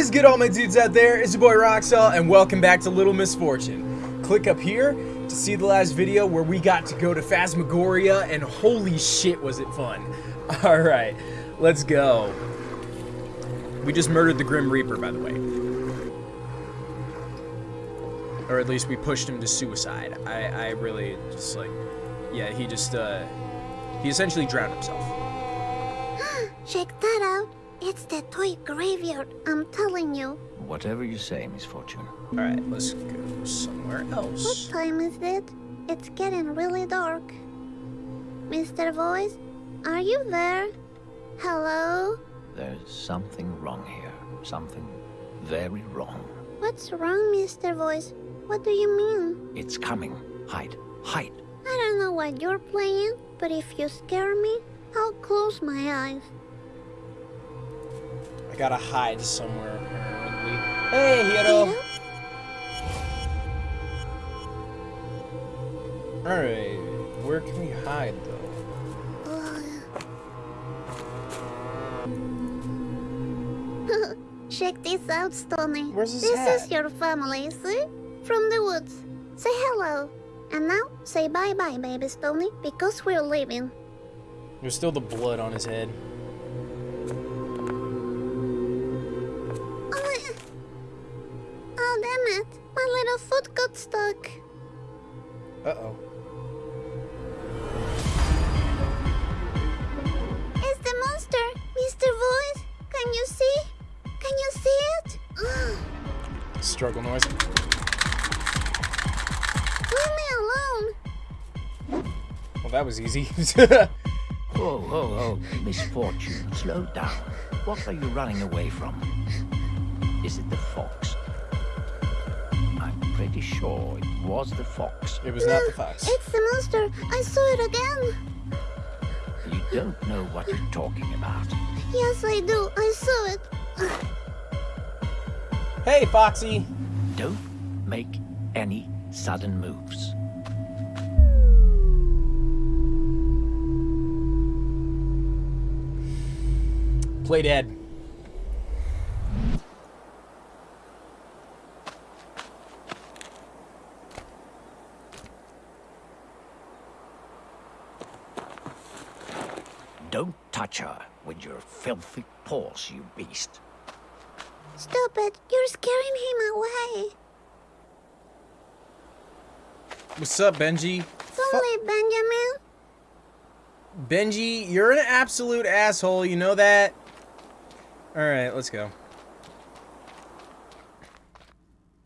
is good all my dudes out there? It's your boy Roxel and welcome back to Little Misfortune. Click up here to see the last video where we got to go to Phasmagoria and holy shit was it fun. Alright, let's go. We just murdered the Grim Reaper by the way. Or at least we pushed him to suicide. I, I really just like, yeah, he just, uh, he essentially drowned himself. Check that out. It's the toy graveyard, I'm telling you. Whatever you say, Miss Fortune. Alright, let's go somewhere else. What time is it? It's getting really dark. Mr. Voice, are you there? Hello? There's something wrong here. Something very wrong. What's wrong, Mr. Voice? What do you mean? It's coming. Hide. Hide. I don't know what you're playing, but if you scare me, I'll close my eyes. I gotta hide somewhere apparently. Hey, Hiro! Alright, where can we hide though? Check this out, Stony. Where's his This hat? is your family, see? From the woods. Say hello. And now, say bye-bye, baby Stony, because we're leaving. There's still the blood on his head. Struggle noise. Leave me alone. Well, that was easy. Oh, oh, oh. Misfortune. Slow down. What are you running away from? Is it the fox? I'm pretty sure it was the fox. it was not the fox. It's the monster. I saw it again. You don't know what you're talking about. Yes, I do. I saw it. Hey, Foxy! Don't make any sudden moves. Play dead. Don't touch her with your filthy paws, you beast. Stop it. You're scaring him away. What's up, Benji? Only Benjamin. Benji, you're an absolute asshole, you know that? Alright, let's go.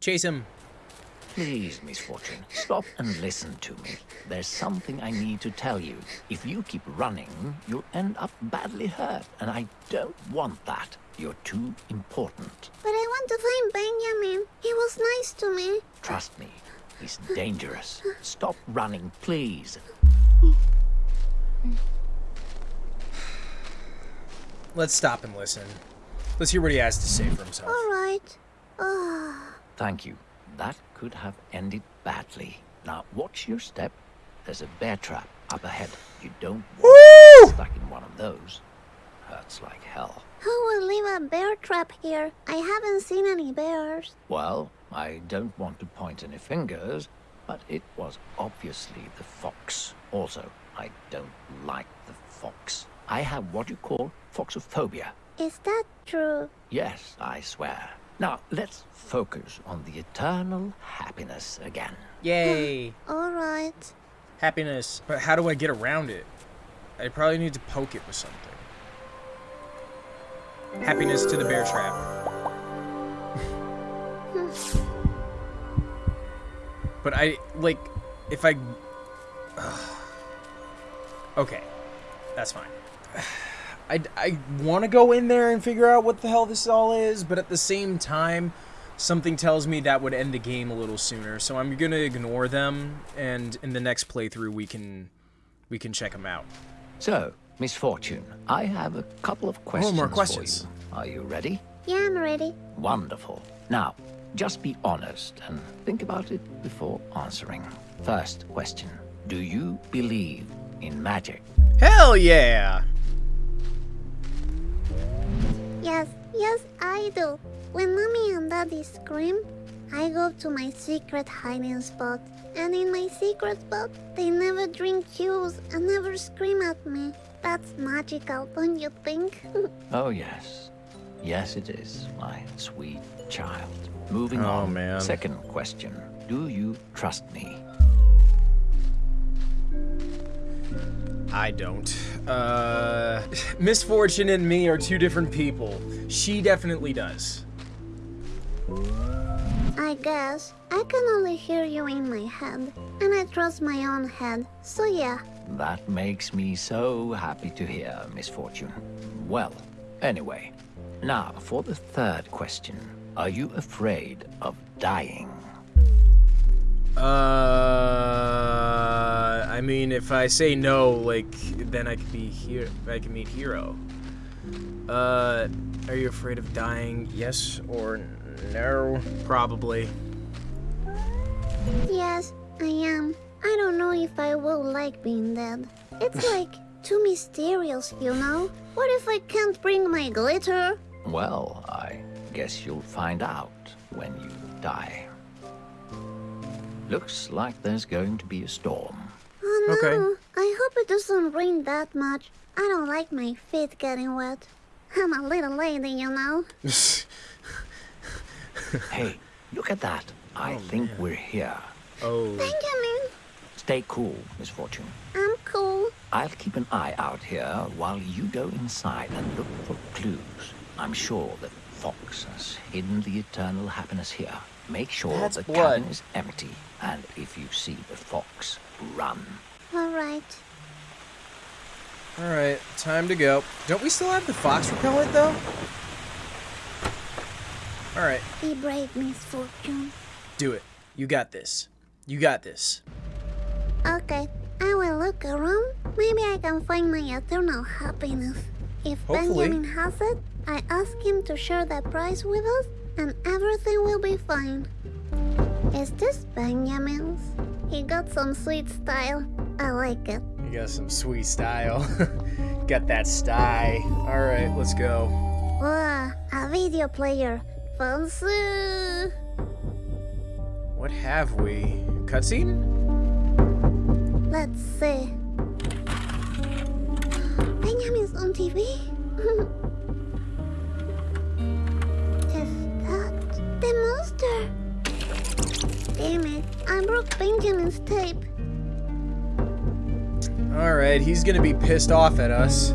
Chase him. Please, Misfortune, stop and listen to me. There's something I need to tell you. If you keep running, you'll end up badly hurt, and I don't want that. You're too important. But I want to find Benjamin. He was nice to me. Trust me, he's dangerous. Stop running, please. Let's stop and listen. Let's hear what he has to say for himself. All right. Ah. Thank you. That could have ended badly. Now, watch your step. There's a bear trap up ahead. You don't want to Woo! get stuck in one of those. Hurts like hell. Who will leave a bear trap here? I haven't seen any bears. Well, I don't want to point any fingers, but it was obviously the fox. Also, I don't like the fox. I have what you call foxophobia. Is that true? Yes, I swear. Now, let's focus on the eternal happiness again. Yay! All right. Happiness. But how do I get around it? I probably need to poke it with something. Happiness to the bear trap. but I, like, if I... okay. That's fine. I, I want to go in there and figure out what the hell this all is, but at the same time, something tells me that would end the game a little sooner. So I'm gonna ignore them, and in the next playthrough we can we can check them out. So, Miss Fortune, I have a couple of oh, questions, more for you. Are you ready? Yeah, I'm ready. Wonderful. Now, just be honest and think about it before answering. First question. Do you believe in magic? Hell yeah! Yes, yes, I do. When mommy and daddy scream, I go to my secret hiding spot. And in my secret spot, they never drink juice and never scream at me. That's magical, don't you think? Oh, yes. Yes, it is, my sweet child. Moving Oh, on. man. Second question. Do you trust me? I don't. Uh, Misfortune and me are two different people. She definitely does. I guess. I can only hear you in my head. And I trust my own head. So yeah. That makes me so happy to hear, Misfortune. Well, anyway, now for the third question. Are you afraid of dying? Uh, I mean, if I say no, like, then I could be here. I can meet Hero. Uh, are you afraid of dying? Yes or no? Probably. Yes, I am. I don't know if I will like being dead. It's like too mysterious, you know? What if I can't bring my glitter? Well, I guess you'll find out when you die. Looks like there's going to be a storm. Oh no, Okay. I hope it doesn't rain that much. I don't like my feet getting wet. I'm a little lady, you know? Hey, look at that. I oh, think we're here. oh. Benjamin, Stay cool, Misfortune. I'm cool. I'll keep an eye out here while you go inside and look for clues. I'm sure that Fox has hidden the eternal happiness here. Make sure That's the blood. cabin is empty, and if you see the fox, run. Alright. Alright, time to go. Don't we still have the fox repellent, though? Alright, Be brave, misfortune. do it. You got this. You got this. Okay, I will look around. Maybe I can find my eternal happiness. If Hopefully. Benjamin has it, I ask him to share the prize with us, and everything will be fine. Is this Benjamin's? He got some sweet style. I like it. You got some sweet style. got that style. Alright, let's go. Wow, a video player. Fancy. What have we? Cutscene? Let's see. TV? Is that the monster? Damn it, I broke Benjamin's tape. Alright, he's gonna be pissed off at us.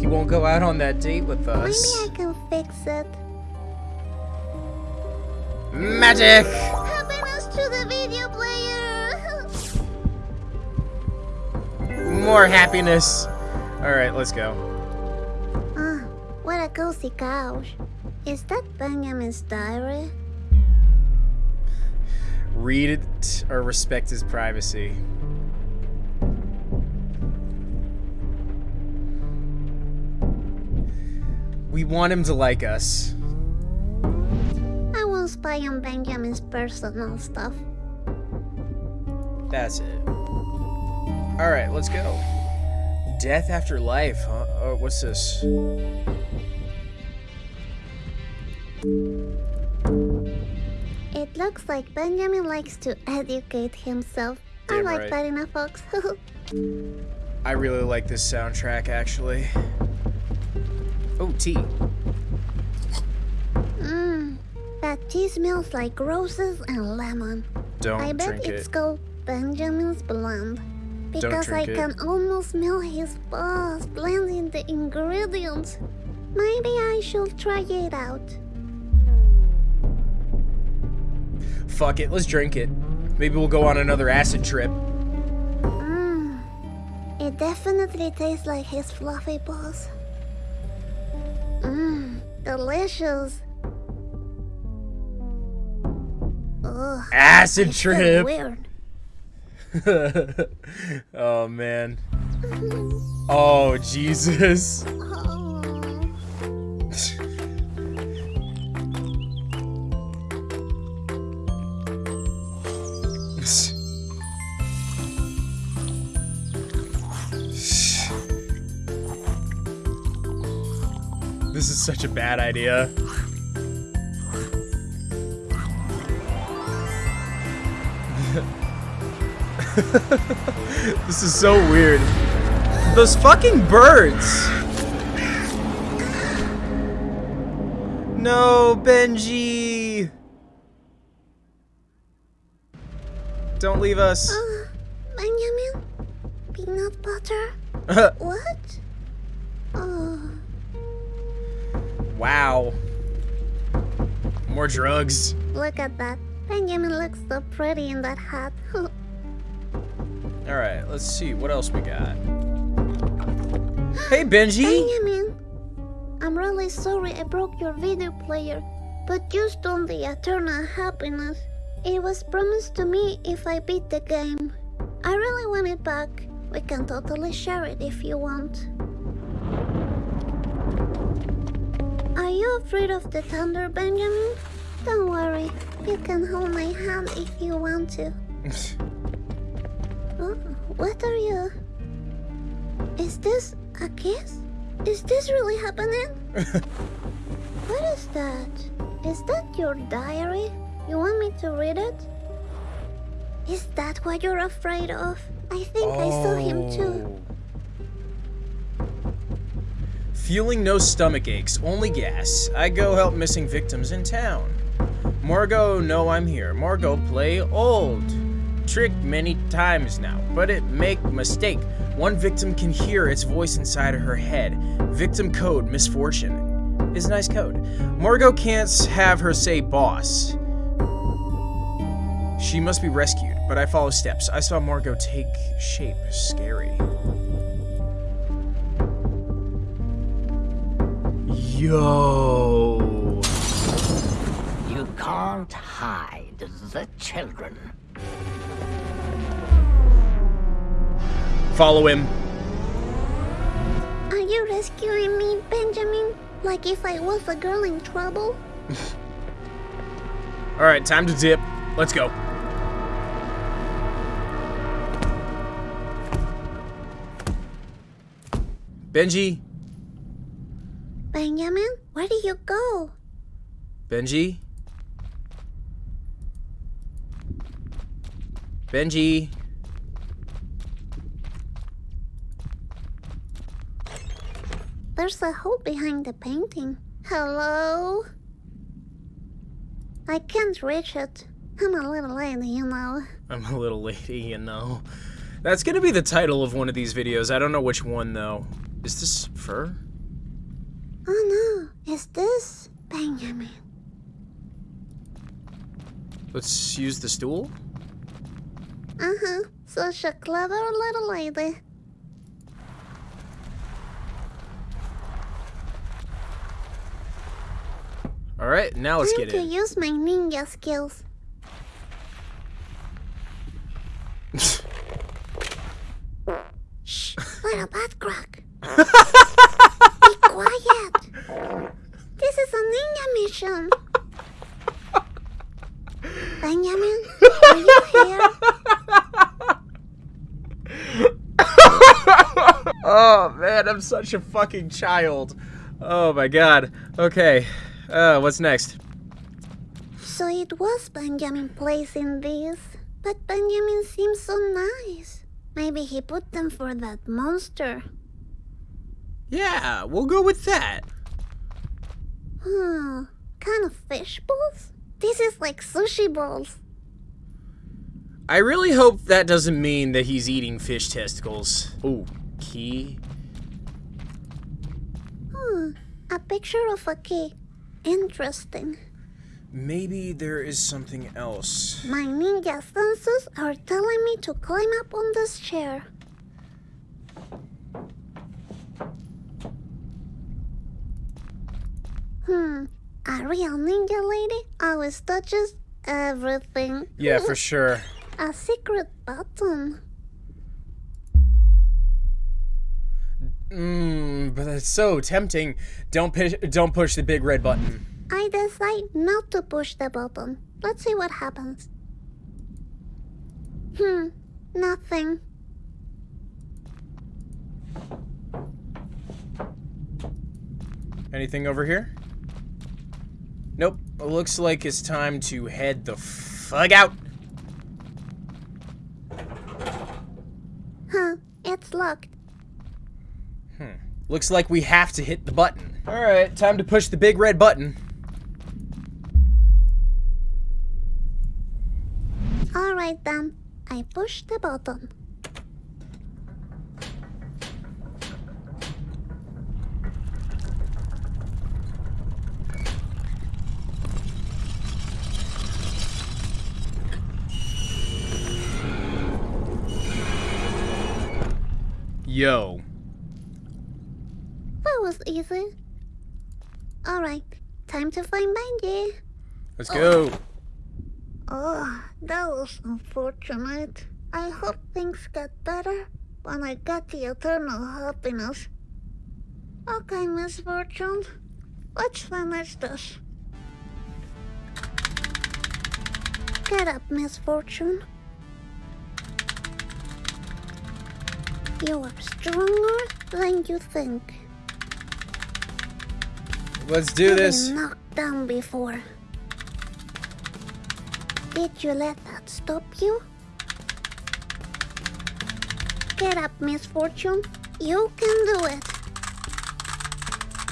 He won't go out on that date with us. Maybe. I can fix it. Magic! Happiness to the video player! More happiness. Alright, let's go. Ah, what a cozy couch. Is that Benjamin's diary? Read it or respect his privacy. We want him to like us. I won't spy on Benjamin's personal stuff. That's it. Alright, let's go. Death after life, huh? Oh, what's this? It looks like Benjamin likes to educate himself. I like right. that in a fox. I really like this soundtrack, actually. Oh, tea. Mmm, that tea smells like roses and lemon. Don't I bet drink it's it. called Benjamin's Blend. Because I it. can almost smell his boss blending the ingredients. Maybe I should try it out. Fuck it, let's drink it. Maybe we'll go on another acid trip. Mmm, it definitely tastes like his fluffy boss. Mmm, delicious. Ugh, Acid trip! weird. oh, man. Oh, Jesus. This is such a bad idea. this is so weird. Those fucking birds! No, Benji! Don't leave us. Uh, Benjamin? Peanut butter? what? Oh. wow. More drugs. Look at that. Benjamin looks so pretty in that hat. Alright, let's see. What else we got? Hey, Benji! Benjamin! I'm really sorry I broke your video player, but you on the eternal happiness. It was promised to me if I beat the game. I really want it back. We can totally share it if you want. Are you afraid of the thunder, Benjamin? Don't worry, you can hold my hand if you want to. oh, what are you? Is this a kiss? Is this really happening? what is that? Is that your diary? You want me to read it? Is that what you're afraid of? I think I saw him too. Oh. Feeling no stomach aches, only gas. I go help missing victims in town. Margot, no, I'm here. Margot, play old. Tricked many times now, but it make mistake. One victim can hear its voice inside her head. Victim code, misfortune. Is nice code. Margot can't have her say boss. She must be rescued, but I follow steps. I saw Margot take shape. Scary. Yo. You can't hide the children. Follow him. Are you rescuing me, Benjamin? Like if I was a girl in trouble? Alright, time to dip. Let's go. Benji? Benjamin, where do you go? Benji? Benji? There's a hole behind the painting. Hello? I can't reach it. I'm a little lady, you know. I'm a little lady, you know. That's gonna be the title of one of these videos. I don't know which one, though. Is this fur? Oh no, is this Benjamin? Let's use the stool? Uh-huh, such a clever little lady. Alright, now let's Time get to in. use my ninja skills. Shh, little butt crack. Be quiet. This is a ninja mission. Benjamin, are you here? oh man, I'm such a fucking child. Oh my god. Okay. Uh, what's next? So it was Benjamin placing these. But Benjamin seems so nice. Maybe he put them for that monster. Yeah, we'll go with that. Hmm, kind of fish balls? This is like sushi balls. I really hope that doesn't mean that he's eating fish testicles. Ooh, key. Hmm, a picture of a key. Interesting. Maybe there is something else. My ninja senses are telling me to climb up on this chair. Hmm, a real ninja lady always touches everything. Yeah, for sure. A secret button. Mmm, but it's so tempting. Don't push, don't push the big red button. I decide not to push the button. Let's see what happens. Hmm, nothing. Anything over here? Nope. Looks like it's time to head the fuck out. Huh, it's locked. Looks like we have to hit the button. Alright, time to push the big red button. Alright then, I push the button. Yo. Easy. Alright, time to find Benji. Let's go. Oh, oh, that was unfortunate. I hope things get better when I get the eternal happiness. Okay, Miss Fortune. Let's finish this. Get up, Miss Fortune. You are stronger than you think. Let's do You've this. been knocked down before. Did you let that stop you? Get up, Miss Fortune. You can do it.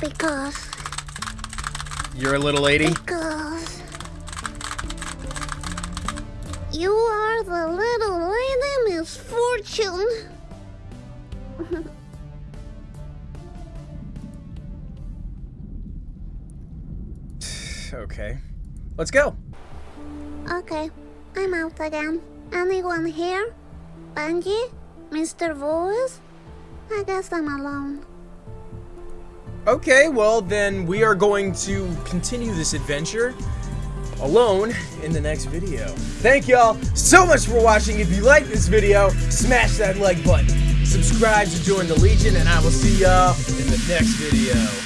Because, You're a little lady. because... You are the little lady Miss Okay. Let's go. Okay, I'm out again. Anyone here? Benji? Mr. Voice? I guess I'm alone. Okay, well then we are going to continue this adventure alone in the next video. Thank y'all so much for watching. If you like this video, smash that like button. Subscribe to join the Legion, and I will see y'all in the next video.